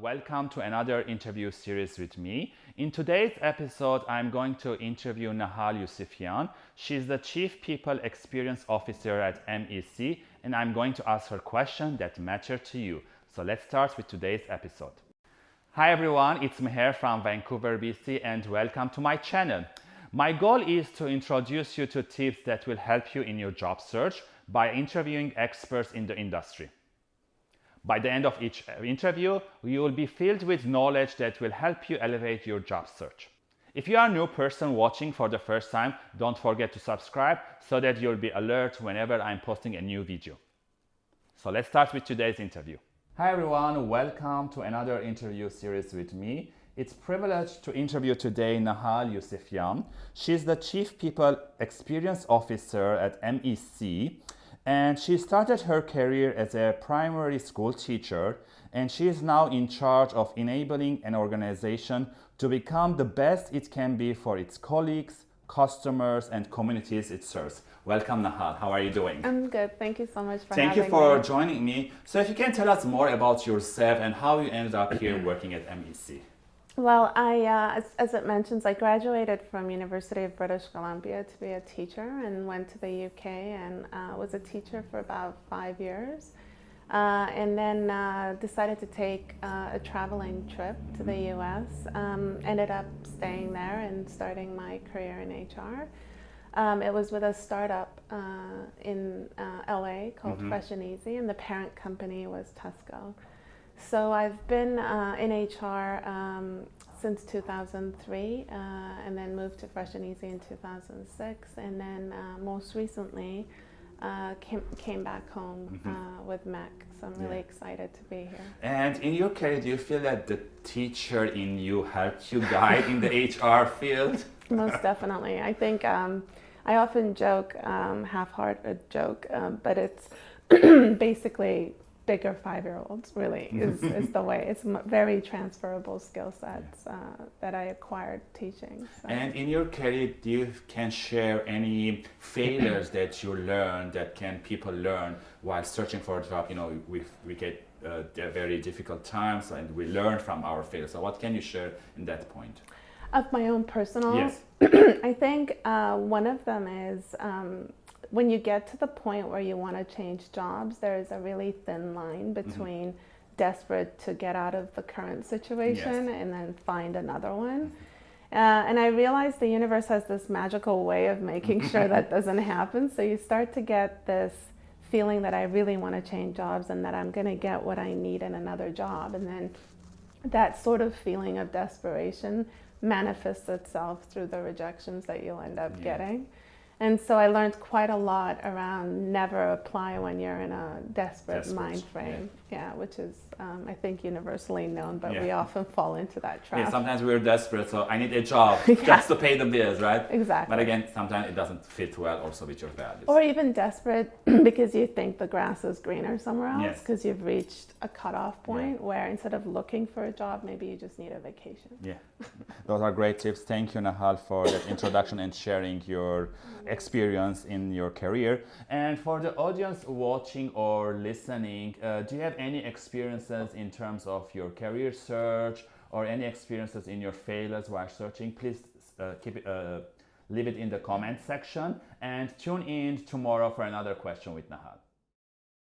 Welcome to another interview series with me. In today's episode, I'm going to interview Nahal Yousefian. She's the Chief People Experience Officer at MEC, and I'm going to ask her questions that matter to you. So let's start with today's episode. Hi everyone, it's Meher from Vancouver, BC, and welcome to my channel. My goal is to introduce you to tips that will help you in your job search by interviewing experts in the industry. By the end of each uh, interview, you will be filled with knowledge that will help you elevate your job search. If you are a new person watching for the first time, don't forget to subscribe so that you'll be alert whenever I'm posting a new video. So let's start with today's interview. Hi everyone, welcome to another interview series with me. It's privilege to interview today Nahal Yousefian. She's the Chief People Experience Officer at MEC and she started her career as a primary school teacher and she is now in charge of enabling an organization to become the best it can be for its colleagues, customers and communities it serves. Welcome Nahal, how are you doing? I'm good, thank you so much for Thank you for me. joining me. So if you can tell us more about yourself and how you ended up here working at MEC. Well, I, uh, as, as, it mentions, I graduated from University of British Columbia to be a teacher and went to the UK and uh, was a teacher for about five years. Uh, and then uh, decided to take uh, a traveling trip to the US. Um, ended up staying there and starting my career in HR. Um, it was with a startup uh, in LA called mm -hmm. Fresh and Easy, and the parent company was Tesco. So I've been uh, in HR um, since 2003 uh, and then moved to Fresh and Easy in 2006 and then uh, most recently uh, came, came back home mm -hmm. with MEC. So I'm really yeah. excited to be here. And in your career, do you feel that the teacher in you helped you guide in the HR field? Most definitely. I think um, I often joke, um, half-hearted joke, um, but it's basically bigger five-year-olds really is, is the way. It's very transferable skill sets uh, that i acquired teaching so. and in your career do you can share any failures that you learned that can people learn while searching for a job? You know we, we get uh, very difficult times and we learn from our failures. So what can you share in that point? Of my own personal yes. I think uh, one of them is um, when you get to the point where you want to change jobs, there is a really thin line mm-hmm. between mm -hmm. desperate to get out of the current situation yes. and then find another one. Mm-hmm. Uh, and I realized the universe has this magical way of making sure that doesn't happen. So you start to get this feeling that I really want to change jobs and that I'm going to get what I need in another job. And then that sort of feeling of desperation manifests itself through the rejections that you'll end up yeah. getting. And so I learned quite a lot around never apply when you're in a desperate, desperate. mind frame. Yeah. yeah, which is, um, I think, universally known, but yeah. we often fall into that trap. Yeah, sometimes we're desperate, so I need a job yeah. just to pay the bills, right? Exactly. But again, sometimes it doesn't fit well also with your values. Or even desperate because you think the grass is greener somewhere else because yes. you've reached a cutoff point where instead of looking for a job, maybe you just need a vacation. Yeah, those are great tips. Thank you, Nahal, for that introduction and sharing your experience in your career. And for the audience watching or listening, uh, do you have any experiences in terms of your career search or any experiences in your failures while searching? Please uh, keep it, uh, leave it in the comment section and tune in tomorrow for another question with Nahal.